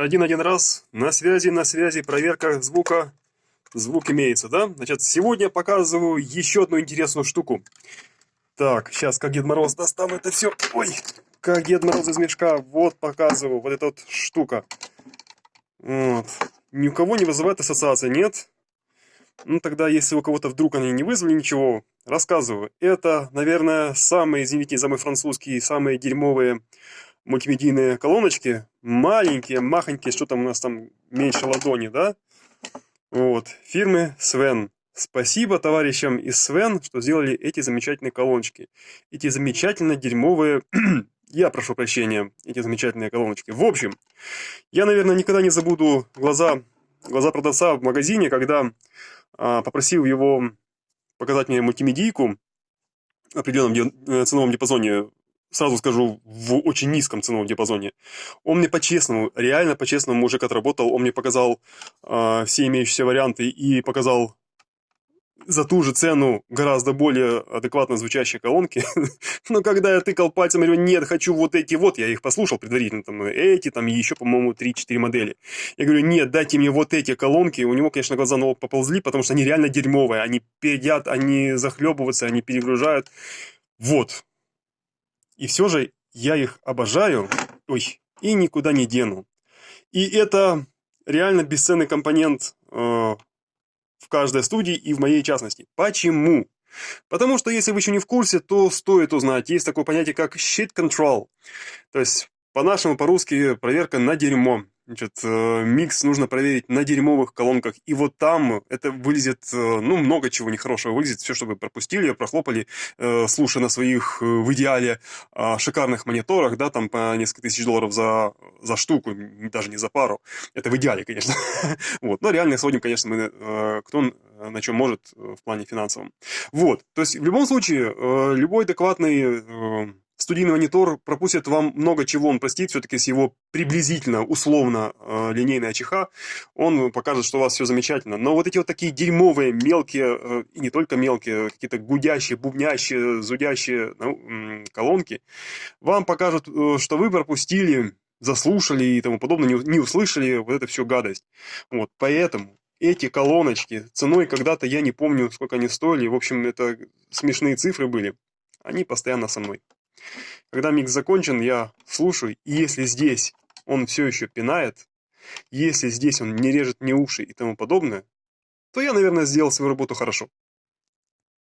Один-один раз, на связи, на связи, проверка звука. Звук имеется, да? Значит, сегодня показываю еще одну интересную штуку. Так, сейчас, как Дед Мороз, достану это все. Ой, как Дед Мороз из мешка. Вот показываю, вот эта вот штука. Вот. Ни у кого не вызывает ассоциации, нет? Ну, тогда, если у кого-то вдруг они не вызвали ничего, рассказываю. Это, наверное, самые, извините за мой французский, самые дерьмовые мультимедийные колоночки, маленькие, махонькие, что там у нас там меньше ладони, да? Вот, фирмы Свен. Спасибо товарищам из Свен, что сделали эти замечательные колоночки. Эти замечательно дерьмовые, я прошу прощения, эти замечательные колоночки. В общем, я, наверное, никогда не забуду глаза, глаза продавца в магазине, когда а, попросил его показать мне мультимедийку в определенном э, ценовом диапазоне сразу скажу, в очень низком ценовом диапазоне. Он мне по-честному, реально по-честному мужик отработал, он мне показал э, все имеющиеся варианты и показал за ту же цену гораздо более адекватно звучащие колонки. Но когда я тыкал пальцем, говорю, нет, хочу вот эти вот, я их послушал предварительно, там, эти, там, еще, по-моему, 3-4 модели. Я говорю, нет, дайте мне вот эти колонки. У него, конечно, глаза на поползли, потому что они реально дерьмовые. Они передят, они захлебываются, они перегружают. Вот, и все же я их обожаю, ой, и никуда не дену. И это реально бесценный компонент э, в каждой студии и в моей частности. Почему? Потому что если вы еще не в курсе, то стоит узнать. Есть такое понятие, как shit control. То есть, по-нашему, по-русски, проверка на дерьмо. Значит, э, микс нужно проверить на дерьмовых колонках. И вот там это вылезет, э, ну, много чего нехорошего вылезет. Все, чтобы пропустили, прохлопали, э, слушая на своих, в идеале, а, шикарных мониторах, да, там по несколько тысяч долларов за, за штуку, даже не за пару. Это в идеале, конечно. вот. Но реально сводим, конечно, мы, кто на чем может в плане финансовом. Вот. То есть, в любом случае, любой адекватный студийный монитор пропустит вам много чего, он простит все-таки с его приблизительно, условно э, линейной АЧХ, он покажет, что у вас все замечательно. Но вот эти вот такие дерьмовые, мелкие, э, и не только мелкие, какие-то гудящие, бубнящие, зудящие ну, колонки, вам покажут, э, что вы пропустили, заслушали и тому подобное, не, не услышали вот это все гадость. Вот, поэтому эти колоночки ценой когда-то, я не помню, сколько они стоили, в общем, это смешные цифры были, они постоянно со мной. Когда микс закончен, я слушаю, и если здесь он все еще пинает, если здесь он не режет мне уши и тому подобное, то я, наверное, сделал свою работу хорошо.